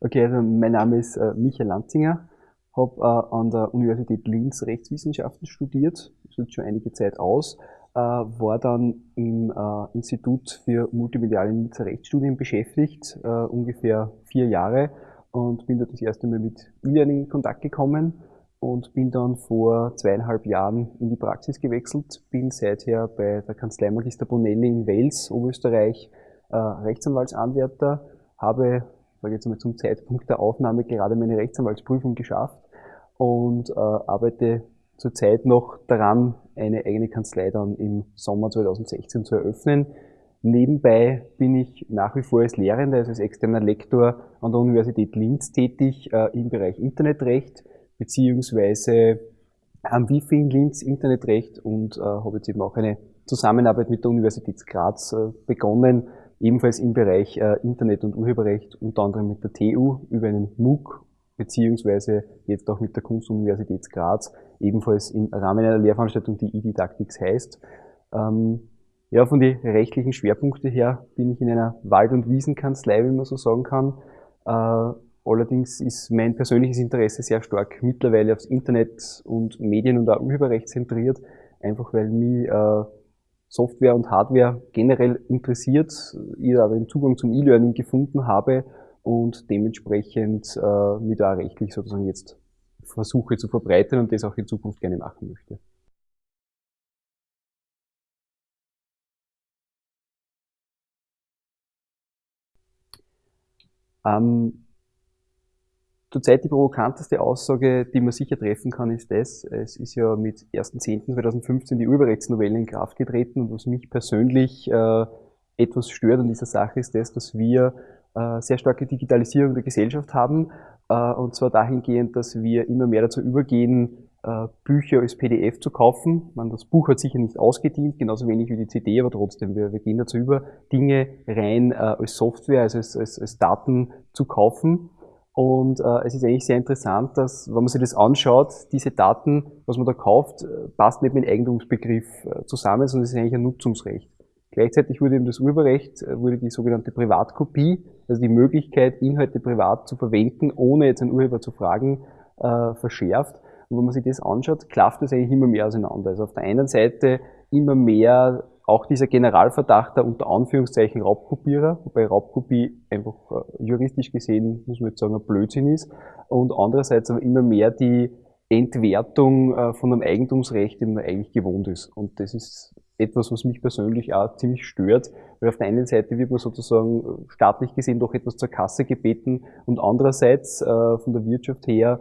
Okay, also mein Name ist äh, Michael Lanzinger, habe äh, an der Universität Linz Rechtswissenschaften studiert, das ist schon einige Zeit aus, äh, war dann im äh, Institut für multimediale Linzer Rechtsstudien beschäftigt, äh, ungefähr vier Jahre und bin dort das erste Mal mit E-Learning in Kontakt gekommen und bin dann vor zweieinhalb Jahren in die Praxis gewechselt, bin seither bei der Kanzlei Magister Bonelli in Wels, Oberösterreich, äh, Rechtsanwaltsanwärter, habe, sage jetzt mal zum Zeitpunkt der Aufnahme gerade meine Rechtsanwaltsprüfung geschafft und äh, arbeite zurzeit noch daran, eine eigene Kanzlei dann im Sommer 2016 zu eröffnen. Nebenbei bin ich nach wie vor als Lehrender, also als externer Lektor an der Universität Linz tätig äh, im Bereich Internetrecht beziehungsweise am Wifi in Linz Internetrecht und äh, habe jetzt eben auch eine Zusammenarbeit mit der Universität Graz äh, begonnen, ebenfalls im Bereich äh, Internet- und Urheberrecht, unter anderem mit der TU über einen MOOC, beziehungsweise jetzt auch mit der Kunstuniversität Graz, ebenfalls im Rahmen einer Lehrveranstaltung, die E-Didactics heißt. Ähm, ja, von den rechtlichen Schwerpunkten her bin ich in einer Wald- und Wiesenkanzlei, wie man so sagen kann. Äh, Allerdings ist mein persönliches Interesse sehr stark mittlerweile aufs Internet und Medien und auch Urheberrecht zentriert, einfach weil mich äh, Software und Hardware generell interessiert, ich da den Zugang zum E-Learning gefunden habe und dementsprechend äh, mich da rechtlich sozusagen jetzt versuche zu verbreiten und das auch in Zukunft gerne machen möchte. Ähm, Zurzeit die provokanteste Aussage, die man sicher treffen kann, ist das, es ist ja mit 1.10.2015 die Urheberrechtsnovelle in Kraft getreten und was mich persönlich äh, etwas stört an dieser Sache ist das, dass wir äh, sehr starke Digitalisierung der Gesellschaft haben äh, und zwar dahingehend, dass wir immer mehr dazu übergehen, äh, Bücher als PDF zu kaufen. Man, das Buch hat sicher nicht ausgedient, genauso wenig wie die CD, aber trotzdem, wir, wir gehen dazu über, Dinge rein äh, als Software, also als, als, als Daten zu kaufen und äh, es ist eigentlich sehr interessant, dass, wenn man sich das anschaut, diese Daten, was man da kauft, äh, passt nicht mit dem Eigentumsbegriff äh, zusammen, sondern es ist eigentlich ein Nutzungsrecht. Gleichzeitig wurde eben das Urheberrecht, äh, wurde die sogenannte Privatkopie, also die Möglichkeit, Inhalte privat zu verwenden, ohne jetzt einen Urheber zu fragen, äh, verschärft. Und wenn man sich das anschaut, klafft das eigentlich immer mehr auseinander. Also auf der einen Seite immer mehr auch dieser Generalverdacht der unter Anführungszeichen Raubkopierer, wobei Raubkopie einfach äh, juristisch gesehen, muss man jetzt sagen, ein Blödsinn ist. Und andererseits aber immer mehr die Entwertung äh, von einem Eigentumsrecht, den man eigentlich gewohnt ist. Und das ist etwas, was mich persönlich auch ziemlich stört, weil auf der einen Seite wird man sozusagen äh, staatlich gesehen doch etwas zur Kasse gebeten und andererseits von der Wirtschaft her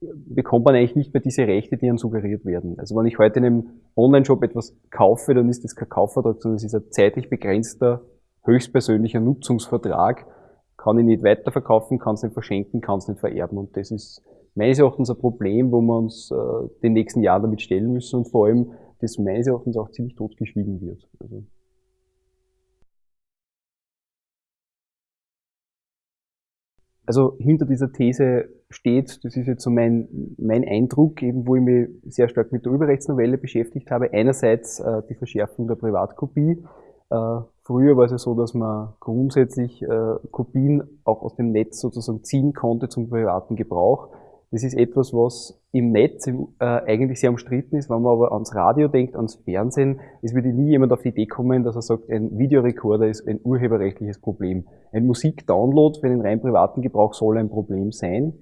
bekommt man eigentlich nicht mehr diese Rechte, die einem suggeriert werden. Also wenn ich heute in einem Online-Shop etwas kaufe, dann ist das kein Kaufvertrag, sondern es ist ein zeitlich begrenzter, höchstpersönlicher Nutzungsvertrag. Kann ich nicht weiterverkaufen, kann es nicht verschenken, kann es nicht vererben. Und das ist meines Erachtens ein Problem, wo wir uns äh, den nächsten Jahren damit stellen müssen und vor allem, das meines Erachtens auch ziemlich totgeschwiegen wird. Also Also hinter dieser These steht, das ist jetzt so mein, mein Eindruck, eben wo ich mich sehr stark mit der Urheberrechtsnovelle beschäftigt habe. Einerseits äh, die Verschärfung der Privatkopie. Äh, früher war es ja so, dass man grundsätzlich äh, Kopien auch aus dem Netz sozusagen ziehen konnte zum privaten Gebrauch. Das ist etwas, was im Netz äh, eigentlich sehr umstritten ist. Wenn man aber ans Radio denkt, ans Fernsehen, es würde nie jemand auf die Idee kommen, dass er sagt, ein Videorekorder ist ein urheberrechtliches Problem. Ein Musikdownload für den rein privaten Gebrauch soll ein Problem sein.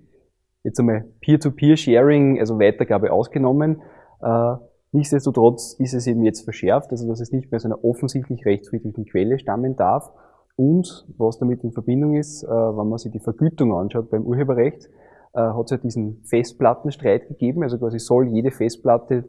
Jetzt einmal Peer-to-Peer-Sharing, also Weitergabe ausgenommen. Äh, nichtsdestotrotz ist es eben jetzt verschärft, also dass es nicht mehr aus einer offensichtlich rechtsfriedlichen Quelle stammen darf. Und was damit in Verbindung ist, äh, wenn man sich die Vergütung anschaut beim Urheberrecht, äh, hat es ja diesen Festplattenstreit gegeben. Also quasi soll jede Festplatte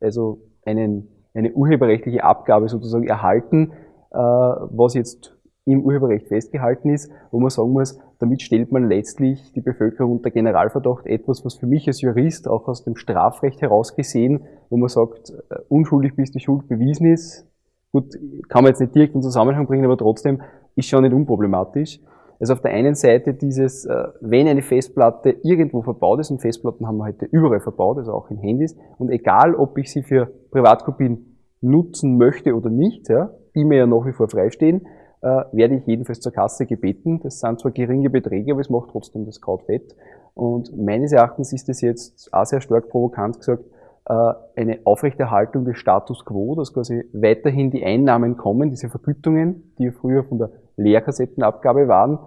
also einen, eine urheberrechtliche Abgabe sozusagen erhalten, äh, was jetzt im Urheberrecht festgehalten ist, wo man sagen muss, damit stellt man letztlich die Bevölkerung unter Generalverdacht, etwas, was für mich als Jurist auch aus dem Strafrecht heraus gesehen, wo man sagt, äh, unschuldig bis die Schuld bewiesen ist, gut, kann man jetzt nicht direkt in Zusammenhang bringen, aber trotzdem ist schon nicht unproblematisch. Also auf der einen Seite dieses, äh, wenn eine Festplatte irgendwo verbaut ist, und Festplatten haben wir heute überall verbaut, also auch in Handys, und egal, ob ich sie für Privatkopien nutzen möchte oder nicht, ja, die mir ja nach wie vor freistehen, äh, werde ich jedenfalls zur Kasse gebeten. Das sind zwar geringe Beträge, aber es macht trotzdem das Kraut fett. Und meines Erachtens ist es jetzt auch sehr stark provokant gesagt, äh, eine Aufrechterhaltung des Status quo, dass quasi weiterhin die Einnahmen kommen, diese Vergütungen, die früher von der Leerkassettenabgabe waren.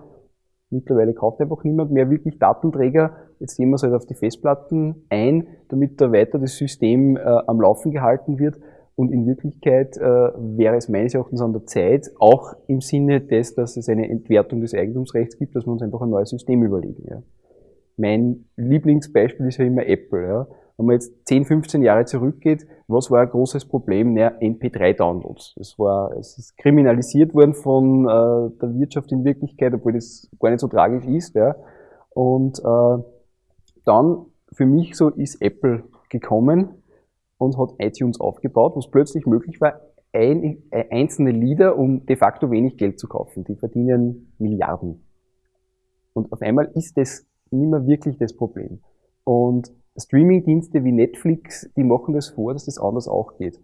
Mittlerweile kauft einfach niemand mehr wirklich Datenträger. Jetzt gehen wir es halt auf die Festplatten ein, damit da weiter das System äh, am Laufen gehalten wird. Und in Wirklichkeit äh, wäre es meines Erachtens an der Zeit, auch im Sinne des, dass es eine Entwertung des Eigentumsrechts gibt, dass wir uns einfach ein neues System überlegen. Ja. Mein Lieblingsbeispiel ist ja immer Apple. Ja. Wenn man jetzt 10, 15 Jahre zurückgeht, was war ein großes Problem? Naja, MP3-Downloads. Es war, es ist kriminalisiert worden von äh, der Wirtschaft in Wirklichkeit, obwohl das gar nicht so tragisch ist. Ja. Und äh, dann für mich so ist Apple gekommen und hat iTunes aufgebaut, wo es plötzlich möglich war, ein, äh, einzelne Lieder um de facto wenig Geld zu kaufen. Die verdienen Milliarden. Und auf einmal ist das nicht mehr wirklich das Problem. Und Streamingdienste wie Netflix, die machen das vor, dass das anders auch geht.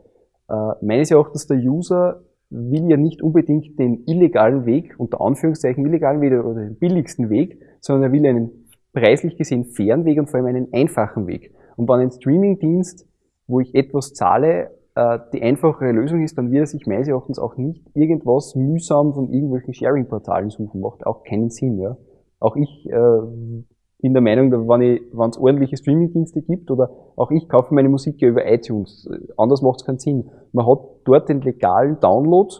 Äh, meines Erachtens der User will ja nicht unbedingt den illegalen Weg, unter Anführungszeichen illegalen Weg oder den billigsten Weg, sondern er will einen preislich gesehen fairen Weg und vor allem einen einfachen Weg. Und wenn ein Streamingdienst wo ich etwas zahle, äh, die einfachere Lösung ist, dann wird er sich meines Erachtens auch nicht irgendwas mühsam von irgendwelchen Sharing-Portalen suchen. Macht auch keinen Sinn. Ja. Auch ich äh, bin der Meinung, wenn es ordentliche Streaming-Dienste gibt oder auch ich kaufe meine Musik ja über iTunes. Anders macht es keinen Sinn. Man hat dort den legalen Download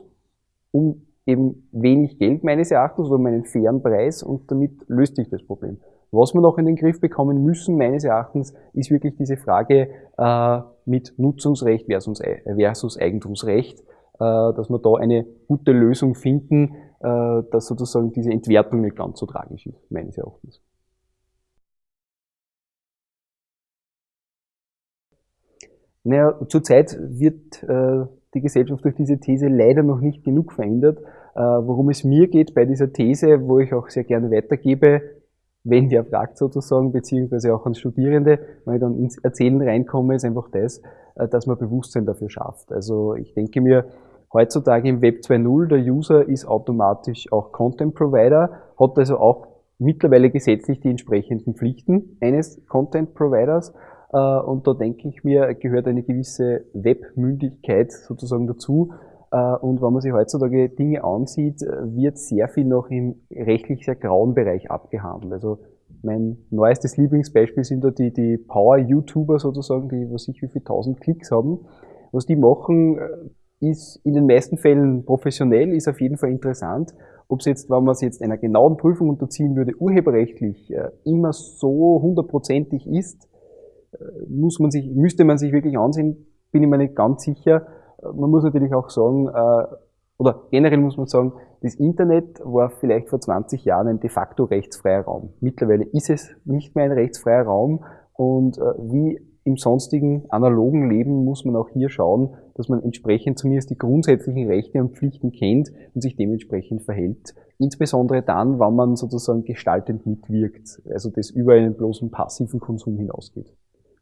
um eben wenig Geld meines Erachtens oder um einen fairen Preis und damit löst sich das Problem. Was wir noch in den Griff bekommen müssen, meines Erachtens, ist wirklich diese Frage äh, mit Nutzungsrecht versus, versus Eigentumsrecht, äh, dass wir da eine gute Lösung finden, äh, dass sozusagen diese Entwertung nicht ganz so tragisch ist, meines Erachtens. Naja, zurzeit wird äh, die Gesellschaft durch diese These leider noch nicht genug verändert. Äh, worum es mir geht bei dieser These, wo ich auch sehr gerne weitergebe, wenn wer fragt sozusagen, beziehungsweise auch an Studierende, wenn ich dann ins Erzählen reinkomme, ist einfach das, äh, dass man Bewusstsein dafür schafft. Also ich denke mir, heutzutage im Web 2.0, der User ist automatisch auch Content Provider, hat also auch mittlerweile gesetzlich die entsprechenden Pflichten eines Content Providers. Äh, und da denke ich mir, gehört eine gewisse Webmündigkeit sozusagen dazu, äh, und wenn man sich heutzutage Dinge ansieht, äh, wird sehr viel noch im rechtlich sehr grauen Bereich abgehandelt. Also mein neuestes Lieblingsbeispiel sind da die, die Power-YouTuber sozusagen, die was ich wie viel tausend Klicks haben. Was die machen, ist in den meisten Fällen professionell, ist auf jeden Fall interessant. Ob es jetzt, wenn man es jetzt einer genauen Prüfung unterziehen würde, urheberrechtlich immer so hundertprozentig ist, muss man sich, müsste man sich wirklich ansehen, bin ich mir nicht ganz sicher man muss natürlich auch sagen, äh, oder generell muss man sagen, das Internet war vielleicht vor 20 Jahren ein de facto rechtsfreier Raum. Mittlerweile ist es nicht mehr ein rechtsfreier Raum und äh, wie im sonstigen analogen Leben muss man auch hier schauen, dass man entsprechend zumindest die grundsätzlichen Rechte und Pflichten kennt und sich dementsprechend verhält. Insbesondere dann, wenn man sozusagen gestaltend mitwirkt, also das über einen bloßen passiven Konsum hinausgeht.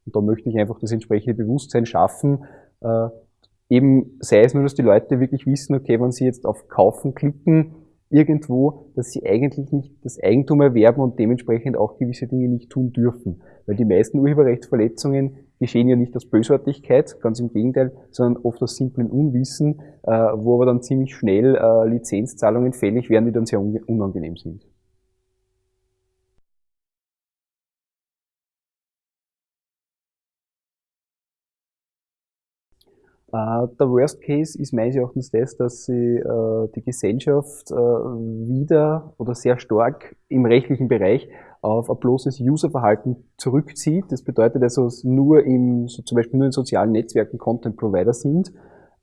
Und da möchte ich einfach das entsprechende Bewusstsein schaffen, äh, eben sei es nur, dass die Leute wirklich wissen, okay, wenn sie jetzt auf Kaufen klicken, irgendwo, dass sie eigentlich nicht das Eigentum erwerben und dementsprechend auch gewisse Dinge nicht tun dürfen. Weil die meisten Urheberrechtsverletzungen geschehen ja nicht aus Bösartigkeit, ganz im Gegenteil, sondern oft aus simplen Unwissen, äh, wo aber dann ziemlich schnell äh, Lizenzzahlungen fällig werden, die dann sehr unangenehm sind. Äh, der Worst Case ist meines Erachtens das, dass sie äh, die Gesellschaft äh, wieder oder sehr stark im rechtlichen Bereich auf ein bloßes Userverhalten zurückzieht. Das bedeutet also, dass nur im, so zum Beispiel nur in sozialen Netzwerken Content Provider sind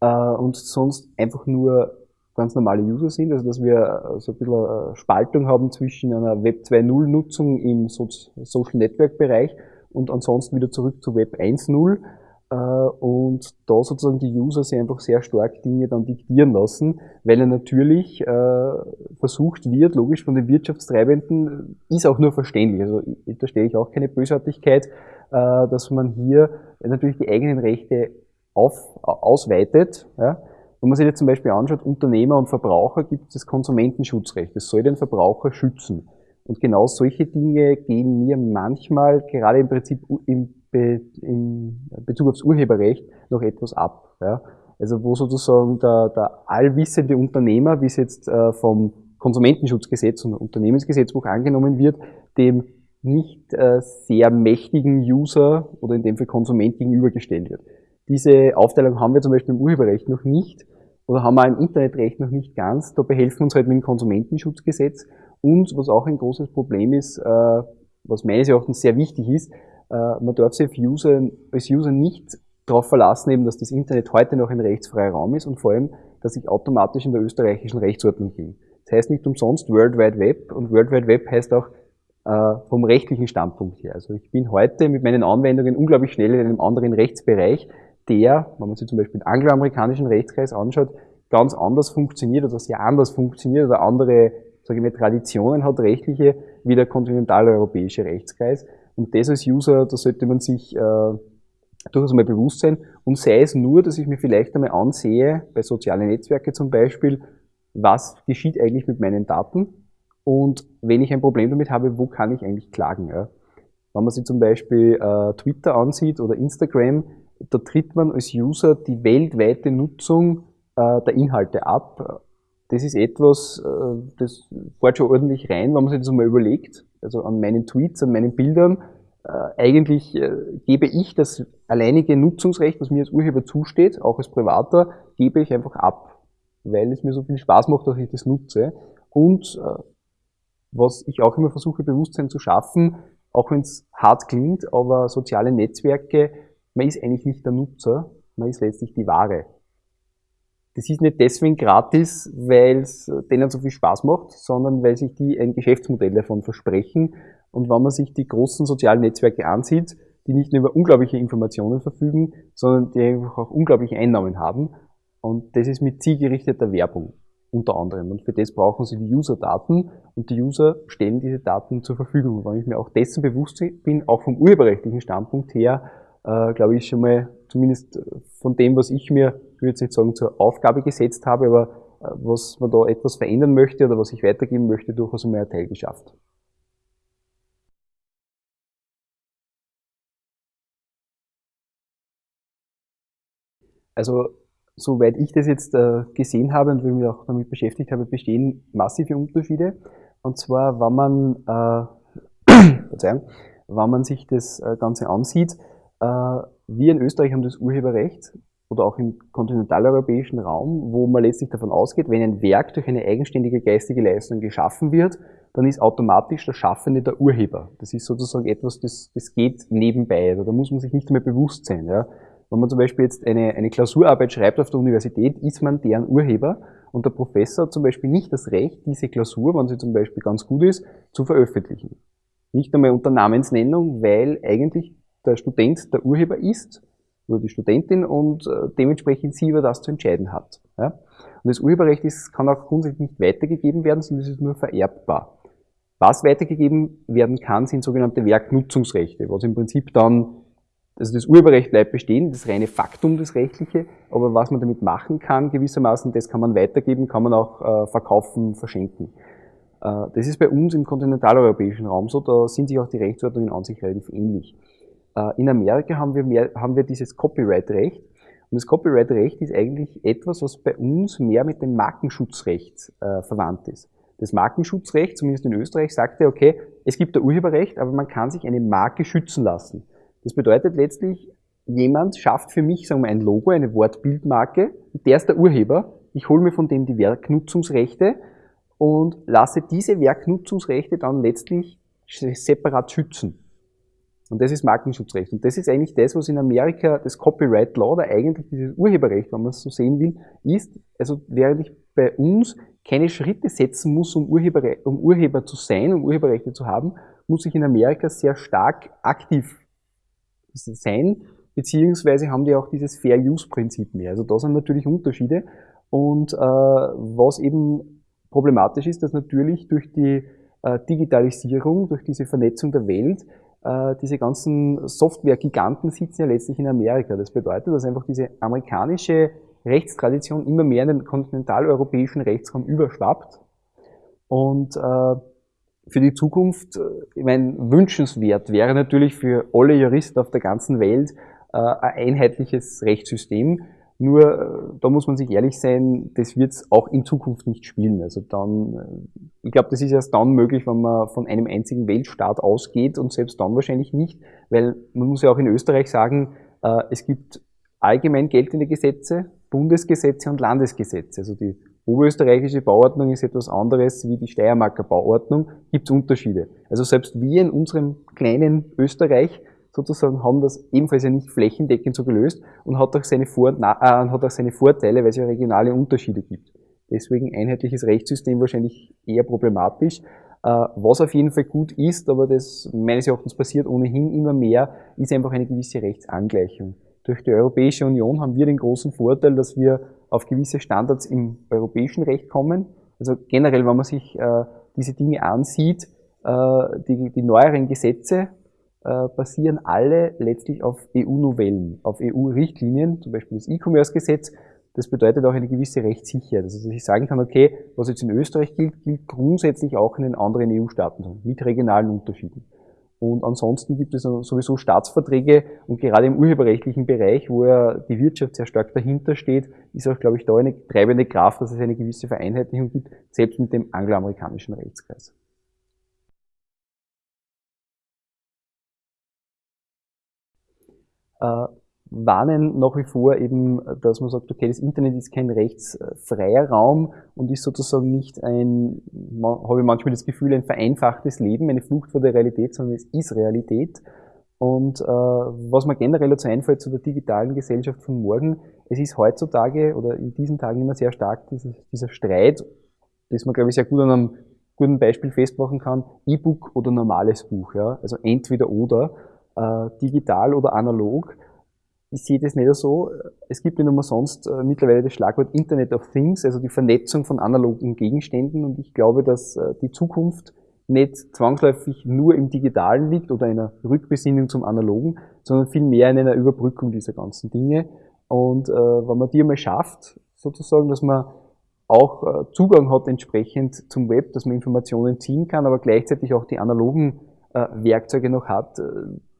und sonst einfach nur ganz normale User sind, also dass wir so ein bisschen Spaltung haben zwischen einer Web 2.0 Nutzung im Social Network Bereich und ansonsten wieder zurück zu Web 1.0 äh, und da sozusagen die User sich einfach sehr stark Dinge dann diktieren lassen, weil er natürlich äh, versucht wird, logisch von den Wirtschaftstreibenden, ist auch nur verständlich, also da stelle ich auch keine Bösartigkeit, äh, dass man hier natürlich die eigenen Rechte auf, ausweitet, ja, wenn man sich jetzt zum Beispiel anschaut, Unternehmer und Verbraucher gibt es das Konsumentenschutzrecht. Das soll den Verbraucher schützen. Und genau solche Dinge gehen mir manchmal, gerade im Prinzip im, Be im Bezug aufs Urheberrecht, noch etwas ab. Ja. Also wo sozusagen der, der allwissende Unternehmer, wie es jetzt äh, vom Konsumentenschutzgesetz und Unternehmensgesetzbuch angenommen wird, dem nicht äh, sehr mächtigen User oder in dem Fall Konsument gegenübergestellt wird. Diese Aufteilung haben wir zum Beispiel im Urheberrecht noch nicht oder haben wir im Internetrecht noch nicht ganz. Da behelfen uns halt mit dem Konsumentenschutzgesetz und was auch ein großes Problem ist, äh, was meines Erachtens sehr wichtig ist, man darf sich als User, als User nicht darauf verlassen, eben, dass das Internet heute noch ein rechtsfreier Raum ist und vor allem, dass ich automatisch in der österreichischen Rechtsordnung bin. Das heißt nicht umsonst World Wide Web und World Wide Web heißt auch äh, vom rechtlichen Standpunkt her. Also ich bin heute mit meinen Anwendungen unglaublich schnell in einem anderen Rechtsbereich, der, wenn man sich zum Beispiel den angloamerikanischen Rechtskreis anschaut, ganz anders funktioniert oder sehr anders funktioniert oder andere sage ich mal, Traditionen hat, rechtliche, wie der kontinentaleuropäische Rechtskreis. Und das als User, da sollte man sich äh, durchaus mal bewusst sein. Und sei es nur, dass ich mir vielleicht einmal ansehe, bei sozialen Netzwerken zum Beispiel, was geschieht eigentlich mit meinen Daten und wenn ich ein Problem damit habe, wo kann ich eigentlich klagen. Ja? Wenn man sich zum Beispiel äh, Twitter ansieht oder Instagram, da tritt man als User die weltweite Nutzung äh, der Inhalte ab. Das ist etwas, äh, das fährt schon ordentlich rein, wenn man sich das mal überlegt. Also an meinen Tweets, an meinen Bildern, äh, eigentlich äh, gebe ich das alleinige Nutzungsrecht, was mir als Urheber zusteht, auch als Privater, gebe ich einfach ab, weil es mir so viel Spaß macht, dass ich das nutze. Und was ich auch immer versuche, Bewusstsein zu schaffen, auch wenn es hart klingt, aber soziale Netzwerke, man ist eigentlich nicht der Nutzer, man ist letztlich die Ware. Das ist nicht deswegen gratis, weil es denen so viel Spaß macht, sondern weil sich die ein Geschäftsmodell davon versprechen. Und wenn man sich die großen sozialen Netzwerke ansieht, die nicht nur über unglaubliche Informationen verfügen, sondern die einfach auch unglaubliche Einnahmen haben. Und das ist mit zielgerichteter Werbung unter anderem. Und für das brauchen sie die User-Daten und die User stellen diese Daten zur Verfügung. Und wenn ich mir auch dessen bewusst bin, auch vom urheberrechtlichen Standpunkt her, äh, glaube ich schon mal, zumindest von dem, was ich mir, ich würde jetzt nicht sagen, zur Aufgabe gesetzt habe, aber äh, was man da etwas verändern möchte oder was ich weitergeben möchte, durchaus einmal ein Teil geschafft. Also soweit ich das jetzt äh, gesehen habe und mich auch damit beschäftigt habe, bestehen massive Unterschiede. Und zwar, wenn man, äh, Verzeihung, wenn man sich das äh, Ganze ansieht, wir in Österreich haben das Urheberrecht oder auch im kontinentaleuropäischen Raum, wo man letztlich davon ausgeht, wenn ein Werk durch eine eigenständige geistige Leistung geschaffen wird, dann ist automatisch der Schaffende der Urheber. Das ist sozusagen etwas, das, das geht nebenbei. Also da muss man sich nicht mehr bewusst sein. Ja. Wenn man zum Beispiel jetzt eine, eine Klausurarbeit schreibt auf der Universität, ist man deren Urheber und der Professor hat zum Beispiel nicht das Recht, diese Klausur, wenn sie zum Beispiel ganz gut ist, zu veröffentlichen. Nicht einmal unter Namensnennung, weil eigentlich der Student der Urheber ist oder die Studentin und äh, dementsprechend sie über das zu entscheiden hat. Ja? Und das Urheberrecht ist, kann auch grundsätzlich nicht weitergegeben werden, sondern es ist nur vererbbar. Was weitergegeben werden kann, sind sogenannte Werknutzungsrechte, was im Prinzip dann also das Urheberrecht bleibt bestehen, das reine Faktum, das Rechtliche, aber was man damit machen kann, gewissermaßen, das kann man weitergeben, kann man auch äh, verkaufen, verschenken. Äh, das ist bei uns im kontinentaleuropäischen Raum so, da sind sich auch die Rechtsordnungen an sich relativ ähnlich. Äh, in Amerika haben wir, mehr, haben wir dieses Copyright-Recht und das Copyright-Recht ist eigentlich etwas, was bei uns mehr mit dem Markenschutzrecht äh, verwandt ist. Das Markenschutzrecht, zumindest in Österreich, sagte, okay, es gibt ein Urheberrecht, aber man kann sich eine Marke schützen lassen. Das bedeutet letztlich, jemand schafft für mich, sagen wir, ein Logo, eine Wortbildmarke, der ist der Urheber. Ich hole mir von dem die Werknutzungsrechte und lasse diese Werknutzungsrechte dann letztlich separat schützen. Und das ist Markenschutzrecht. Und das ist eigentlich das, was in Amerika das Copyright Law oder eigentlich dieses Urheberrecht, wenn man es so sehen will, ist. Also während ich bei uns keine Schritte setzen muss, um Urheber, um Urheber zu sein, um Urheberrechte zu haben, muss ich in Amerika sehr stark aktiv sein, beziehungsweise haben die auch dieses Fair-Use-Prinzip mehr. Also da sind natürlich Unterschiede. Und äh, was eben problematisch ist, dass natürlich durch die äh, Digitalisierung, durch diese Vernetzung der Welt, diese ganzen Software-Giganten sitzen ja letztlich in Amerika. Das bedeutet, dass einfach diese amerikanische Rechtstradition immer mehr in den kontinentaleuropäischen Rechtsraum überschwappt. Und äh, für die Zukunft, äh, ich meine, wünschenswert wäre natürlich für alle Juristen auf der ganzen Welt äh, ein einheitliches Rechtssystem. Nur, äh, da muss man sich ehrlich sein, das wird es auch in Zukunft nicht spielen. Also dann, äh, ich glaube, das ist erst dann möglich, wenn man von einem einzigen Weltstaat ausgeht und selbst dann wahrscheinlich nicht, weil man muss ja auch in Österreich sagen, äh, es gibt allgemein geltende Gesetze, Bundesgesetze und Landesgesetze. Also die oberösterreichische Bauordnung ist etwas anderes wie die Steiermarker Bauordnung, gibt es Unterschiede. Also selbst wir in unserem kleinen Österreich sozusagen haben das ebenfalls ja nicht flächendeckend so gelöst und hat auch seine, Vor äh, hat auch seine Vorteile, weil es ja regionale Unterschiede gibt. Deswegen einheitliches Rechtssystem wahrscheinlich eher problematisch. Äh, was auf jeden Fall gut ist, aber das meines Erachtens passiert ohnehin immer mehr, ist einfach eine gewisse Rechtsangleichung. Durch die Europäische Union haben wir den großen Vorteil, dass wir auf gewisse Standards im europäischen Recht kommen. Also generell, wenn man sich äh, diese Dinge ansieht, äh, die, die neueren Gesetze äh, basieren alle letztlich auf EU-Novellen, auf EU-Richtlinien, zum Beispiel das E-Commerce-Gesetz. Das bedeutet auch eine gewisse Rechtssicherheit. Also dass ich sagen kann, okay, was jetzt in Österreich gilt, gilt grundsätzlich auch in den anderen EU-Staaten, mit regionalen Unterschieden. Und ansonsten gibt es sowieso Staatsverträge und gerade im urheberrechtlichen Bereich, wo ja die Wirtschaft sehr stark dahinter steht, ist auch, glaube ich, da eine treibende Kraft, dass es eine gewisse Vereinheitlichung gibt, selbst mit dem angloamerikanischen Rechtskreis. Äh, warnen nach wie vor eben, dass man sagt, okay, das Internet ist kein rechtsfreier Raum und ist sozusagen nicht ein, habe ich manchmal das Gefühl, ein vereinfachtes Leben, eine Flucht vor der Realität, sondern es ist Realität. Und äh, was mir generell dazu einfällt zu der digitalen Gesellschaft von morgen, es ist heutzutage oder in diesen Tagen immer sehr stark dieser, dieser Streit, das man, glaube ich, sehr gut an einem guten Beispiel festmachen kann, E-Book oder normales Buch, ja, also entweder oder, äh, digital oder analog ich sehe das nicht so. Es gibt nicht umsonst äh, mittlerweile das Schlagwort Internet of Things, also die Vernetzung von analogen Gegenständen. Und ich glaube, dass äh, die Zukunft nicht zwangsläufig nur im Digitalen liegt oder einer Rückbesinnung zum Analogen, sondern vielmehr in einer Überbrückung dieser ganzen Dinge. Und äh, wenn man die einmal schafft, sozusagen, dass man auch äh, Zugang hat entsprechend zum Web, dass man Informationen ziehen kann, aber gleichzeitig auch die analogen äh, Werkzeuge noch hat,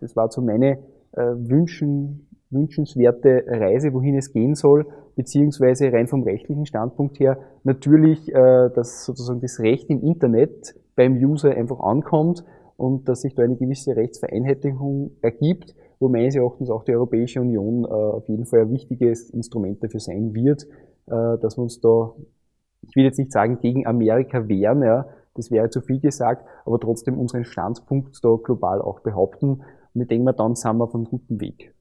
das war so meine Wünschen, wünschenswerte Reise, wohin es gehen soll, beziehungsweise rein vom rechtlichen Standpunkt her natürlich, äh, dass sozusagen das Recht im Internet beim User einfach ankommt und dass sich da eine gewisse Rechtsvereinheitlichung ergibt, wo meines Erachtens auch die Europäische Union äh, auf jeden Fall ein wichtiges Instrument dafür sein wird, äh, dass wir uns da, ich will jetzt nicht sagen, gegen Amerika wehren, ja, das wäre zu viel gesagt, aber trotzdem unseren Standpunkt da global auch behaupten. Und ich denke mal, dann sind wir auf einem guten Weg.